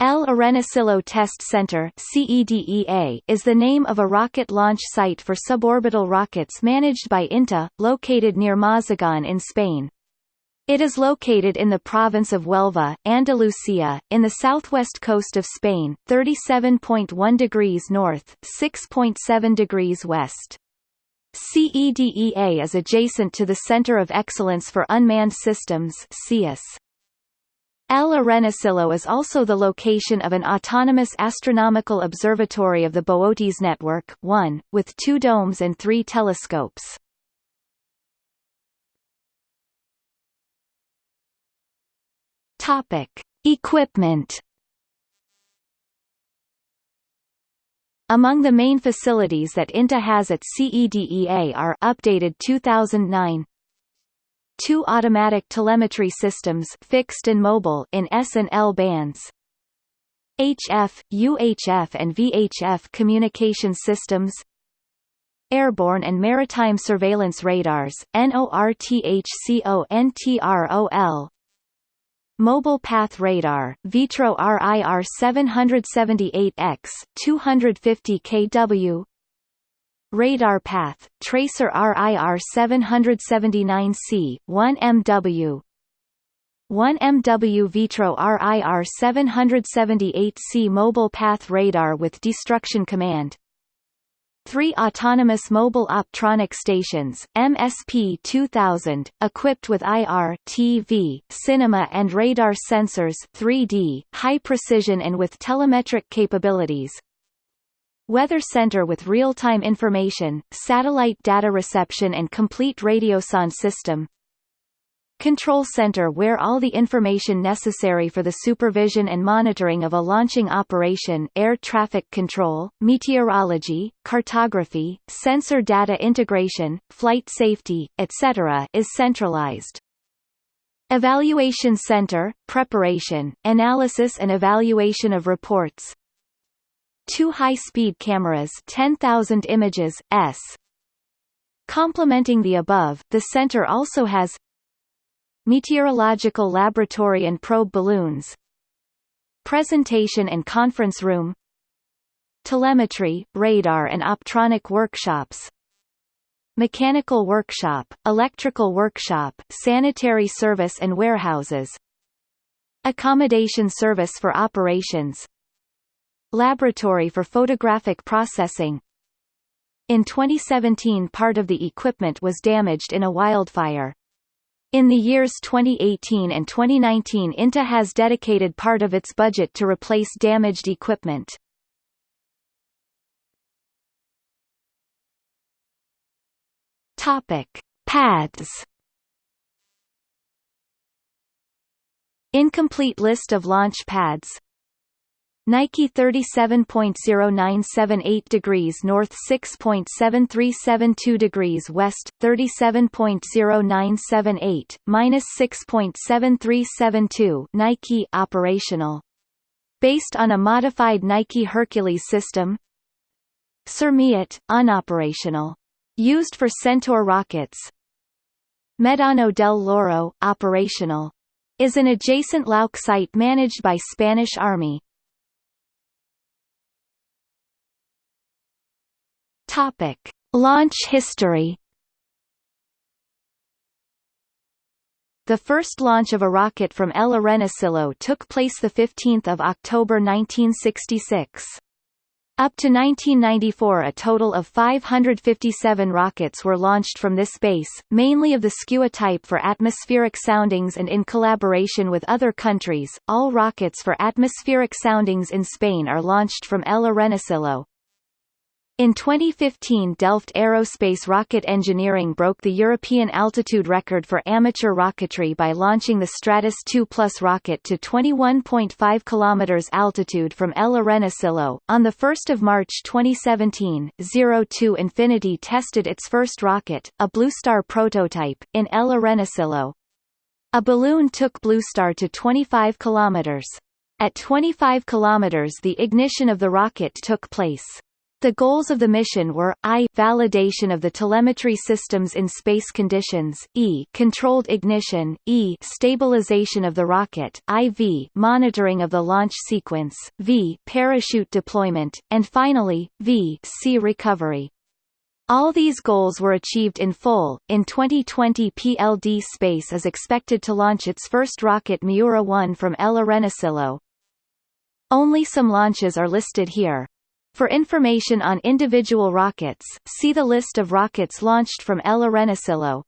El Arenosillo Test Center is the name of a rocket launch site for suborbital rockets managed by INTA, located near Mazagon in Spain. It is located in the province of Huelva, Andalusia, in the southwest coast of Spain, 37.1 degrees north, 6.7 degrees west. CEDEA is adjacent to the Center of Excellence for Unmanned Systems CEUS. El Arenosillo is also the location of an autonomous astronomical observatory of the Boötes Network 1, with two domes and three telescopes. Topic. Equipment Among the main facilities that INTA has at CEDEA are updated 2009 two automatic telemetry systems fixed and mobile in S and L bands. HF, UHF and VHF communication systems. Airborne and maritime surveillance radars, NORTHCONTROL Mobile Path Radar, Vitro RIR 778X, 250 kW Radar Path, Tracer RIR 779C, 1MW 1MW Vitro RIR 778C Mobile Path Radar with Destruction Command. Three autonomous mobile optronic stations, MSP 2000, equipped with IR TV, cinema and radar sensors 3D, high precision and with telemetric capabilities, Weather Center with real-time information, satellite data reception and complete radiosonde system Control Center where all the information necessary for the supervision and monitoring of a launching operation air traffic control, meteorology, cartography, sensor data integration, flight safety, etc. is centralized. Evaluation Center, preparation, analysis and evaluation of reports, two high-speed cameras 10,000 images, s. Complementing the above, the center also has meteorological laboratory and probe balloons presentation and conference room telemetry, radar and optronic workshops mechanical workshop, electrical workshop, sanitary service and warehouses accommodation service for operations Laboratory for Photographic Processing In 2017 part of the equipment was damaged in a wildfire. In the years 2018 and 2019 INTA has dedicated part of its budget to replace damaged equipment. Topic: Pads. Incomplete list of launch pads Nike 37.0978 degrees north 6.7372 degrees west 37.0978 minus 6.7372 Nike operational. Based on a modified Nike Hercules system. Cermiat unoperational. Used for Centaur rockets. Medano del Loro operational. Is an adjacent Lauk site managed by Spanish Army Topic: Launch history. The first launch of a rocket from El Arenosillo took place 15 October 1966. Up to 1994 a total of 557 rockets were launched from this base, mainly of the Skua type for atmospheric soundings and in collaboration with other countries. All rockets for atmospheric soundings in Spain are launched from El Arenosillo. In 2015 Delft Aerospace Rocket Engineering broke the European altitude record for amateur rocketry by launching the Stratos 2 Plus rocket to 21.5 km altitude from El Arenosillo. On 1 March 2017, Zero Two Infinity tested its first rocket, a Bluestar prototype, in El Arenosillo. A balloon took Bluestar to 25 km. At 25 km the ignition of the rocket took place. The goals of the mission were, I validation of the telemetry systems in space conditions, E controlled ignition, E stabilization of the rocket, IV monitoring of the launch sequence, V parachute deployment, and finally, V C recovery. All these goals were achieved in full. In 2020, PLD Space is expected to launch its first rocket Miura-1 from El Arenosillo. Only some launches are listed here. For information on individual rockets, see the list of rockets launched from El Arenosillo.